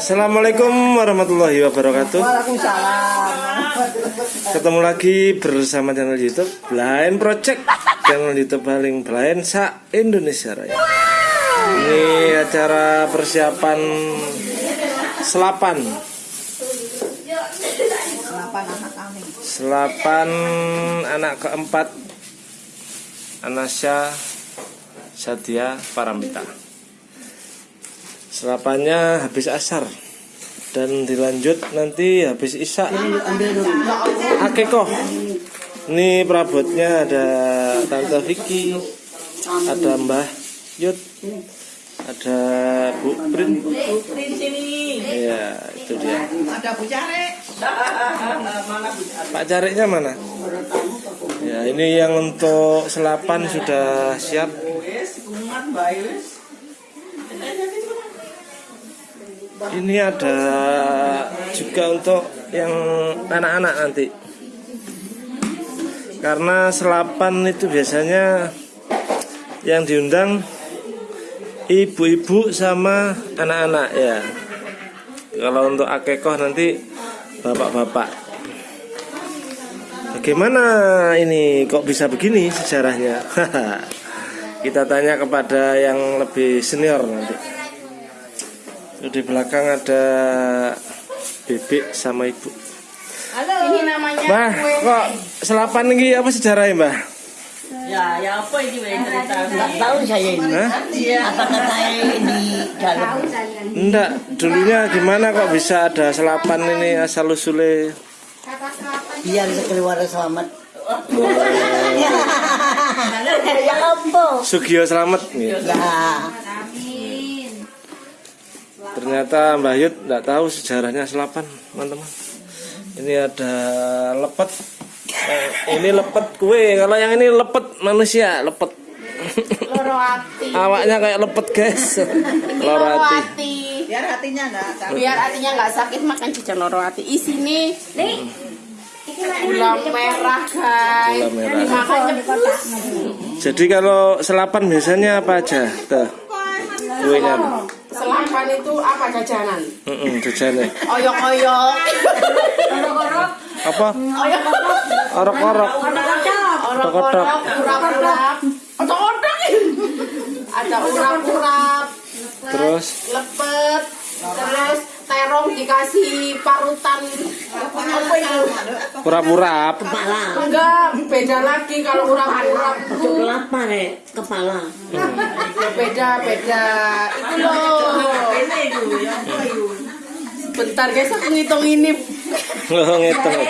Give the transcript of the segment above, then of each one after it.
Assalamualaikum warahmatullahi wabarakatuh. Waalaikumsalam. Ketemu lagi bersama channel YouTube Blind Project, channel YouTube paling blind sa Indonesia Raya. Ini acara persiapan selapan, Kenapa anak kami? selapan anak keempat Anasya Sadia Paramita. Selapannya habis asar dan dilanjut nanti habis isya Akekoh. Ini perabotnya ada Tante Vicky, ada Mbah Yud, ada Bu Prin. Iya, itu dia. Ada Bu Care. Pak Cariknya mana? Ya, ini yang untuk selapan sudah siap. Ini ada juga untuk yang anak-anak nanti. Karena selapan itu biasanya yang diundang ibu-ibu sama anak-anak ya. Kalau untuk akekoh nanti bapak-bapak. Bagaimana ini kok bisa begini sejarahnya? Kita tanya kepada yang lebih senior nanti. Di belakang ada bebek sama ibu. Halo. Ini namanya Mbah, kok selapan ini apa sejarahnya, Mbah? Ya, ya apa ini Mbak cerita? Nggak tahu saya ini. Hah? Apakah saya di dalam? Enggak, dulunya gimana kok bisa ada selapan ini asal usulnya? Biar keluar selamat. ya ampun. Sugio Slamet gitu. Ya. Ternyata Mbah Yud enggak tahu sejarahnya selapan, teman-teman. Ini ada lepet. Eh, ini lepet kue, kalau yang ini lepet manusia, lepet. Loro hati. Awaknya kayak lepet, guys. Loro hati. Biar hatinya enggak sakit. Biar hatinya nggak sakit makan jajan loro hati. Isini nih gula merah guys. Gula merah. Jadi kalau selapan biasanya apa aja? Tuh. Kuenya. Selapan itu apa jajanan? Heeh, jajannya. Oyok-oyok. Apa? Oyok-oyok. Orok-orok. Orok-orok. Urap-urap. Otak-otak. Ada urap-urap. Terus lepet terus terong dikasih parutan apa itu pura-pura enggak beda lagi kalau urap-urap itu Lapar ya kepala. ya beda beda. Itu loh. Bentar guys aku ngitung ini. Oh, ngitung.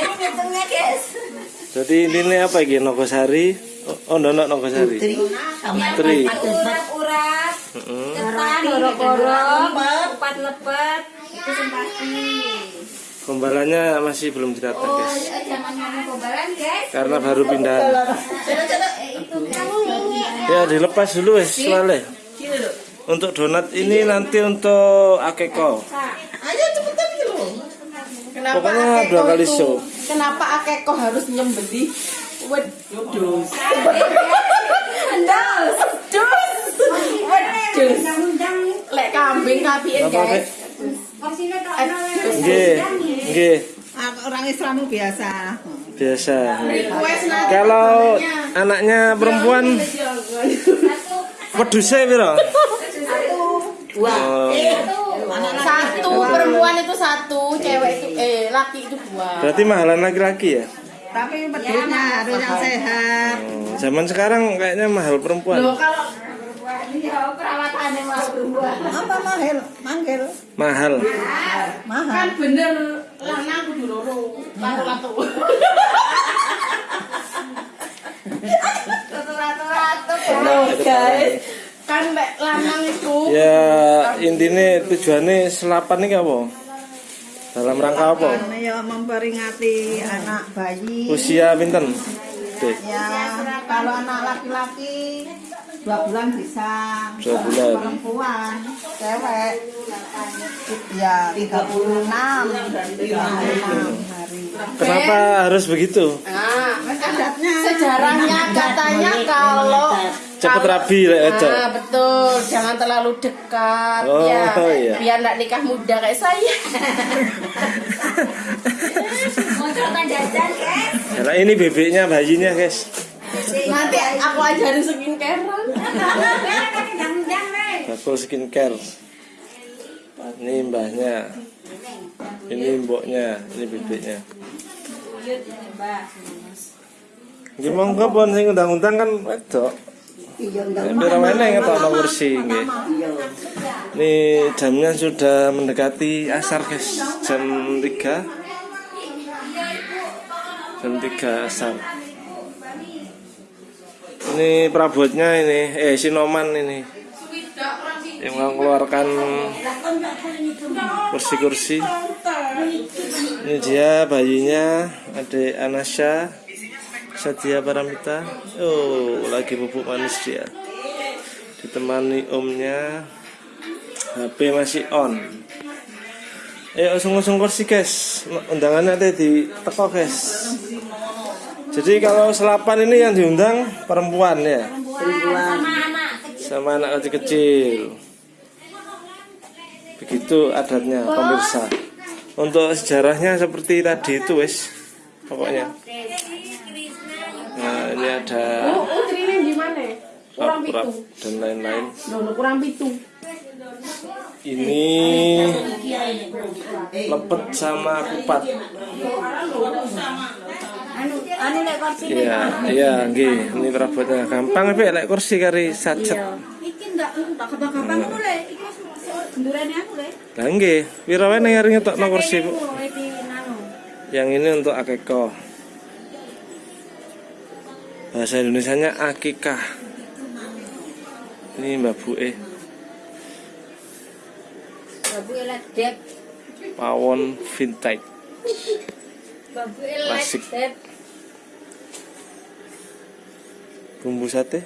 Jadi ini nih apa iki Nogosari? Oh, oh ndono Nogosari. Tri. Sama Tri. urat Heeh. ketan gorok-gorok empat lepet. Itu sempati Gombalannya masih belum ditata, guys. jangan ngomong kobaran guys Karena baru pindahan. kamu Ya dilepas dulu wes soalnya. Untuk donat ini nanti untuk akeko. Ayo cepetan gitu. kenapa Pokoknya akeko dua kali itu show. kenapa akeko harus nyembeli wedus wedus undang-undang lek kambing kapiin guys Nggih, nggih, Orang Islam biasa. biasa. Kalau anaknya perempuan wedusnya piro? Dua. Oh, satu perempuan itu satu cewek itu eh laki itu dua berarti mahalan laki-laki ya? Tapi bedanya harus yang sehat. Oh, zaman sekarang kayaknya mahal perempuan. loh kalau Apa mahal? Manggil. Mahal. Mahal. kan bener lanang kudu loro lato lato ratu-ratu loh guys kan lek lanang itu Ya intinya tujuannya selapan ini apa? Dalam rangka apa? Ya memperingati anak bayi. Usia pinten? Ya, kalau anak laki-laki dua bulan bisa. Dua bulan. Perempuan, cewek, ya 36 36 hari. Kenapa harus begitu? nah Adatnya. sejarahnya katanya kalau Kalau- rabi lek wedok. Ah, betul, jangan terlalu dekat Oh, ya. iya. Biar enggak nikah muda kayak saya. Mocotan jajan, guys. Nah, ini bebeknya bayinya, guys. Nanti aku ajarin skincare. Bakul skincare. Ini mbahnya. Ini mboknya, ini bebeknya. Gimana kok pon sing undang-undang kan wedok. Iya, Nek Pira meneh ngetokno kursi nggih. Ini jamnya sudah mendekati asar guys, jam 3. Jam 3 asar. Ini perabotnya ini, eh Sinoman ini. Yang mengeluarkan kursi-kursi. Ini dia bayinya, adik Anasya, Sadia Paramita. Oh, lagi bubuk manis dia. Ditemani omnya. HP masih on. Eh, usung-usung kursi guys. Undangannya tadi di teko guys. Jadi kalau selapan ini yang diundang perempuan ya, sama anak kecil-kecil. Begitu adatnya pemirsa. Untuk sejarahnya seperti tadi itu wes, pokoknya. Nah, ini ada Oh? Kurang rap-rap dan lain-lain. Nono kurang pitu. Ini lepet sama kupat. Anu, anu lek kursi Iya, iya, nggih. Ini perabotnya gampang tapi lek kursi kari sacet. Iki enggak tak gampang ngono le. Iki gendurane aku le. Lah nggih, pira wae ning arep ngetokno kursi, Bu. Yang ini untuk akeko. Bahasa Indonesianya akikah. Ini Mbak Bu E, Babu elet dep. pawon vintage. Klasik. dep. Bumbu sate.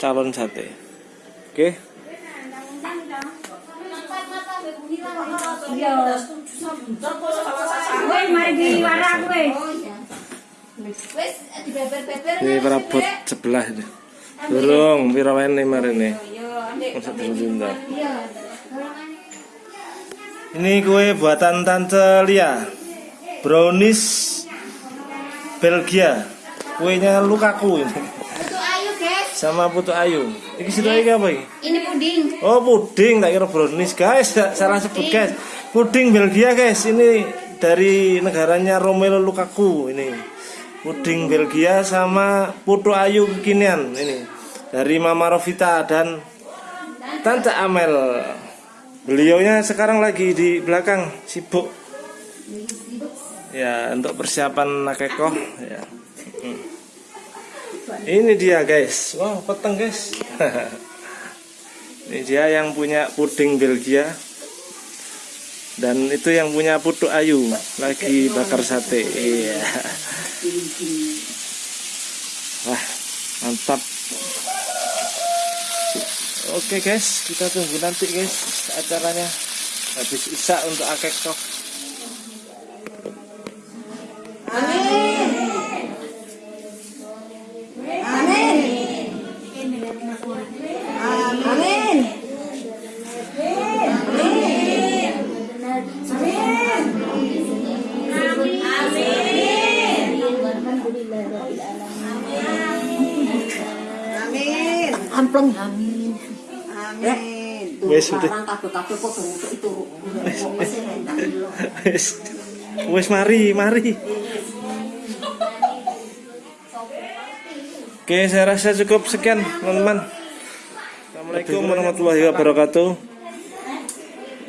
Calon sate. Oke. Iya. Mari. Ini perabot sebelah ini. Durung pira wae nih marine. Yo, ambek. Masa diundang. Iya. Ini kue buatan Tante Lia. Brownies Belgia. Kuenya Lukaku ini. Sama Putu Ayu. Ini situ lagi apa ini? Ini puding. Oh puding, tak kira brownies guys. Salah sebut guys. Puding Belgia guys. Ini dari negaranya Romelu Lukaku Ini. Puding Belgia sama Putu Ayu kekinian Ini. Dari Mama Rovita dan Tante Amel Beliaunya sekarang lagi di belakang sibuk. Ya, untuk persiapan nakekoh ya. Hmm. Ini dia guys. Wow, peteng guys. Ini dia yang punya puding Belgia. Dan itu yang punya putu ayu lagi bakar sate. Iya. Wah, mantap. Oke guys, kita tunggu nanti guys acaranya habis isak untuk akekah. Wes kabeh-kabeh padha itu. Wes. Wes mari, mari. Oke, saya rasa cukup sekian, teman-teman. Assalamualaikum warahmatullahi wabarakatuh.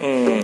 Hmm.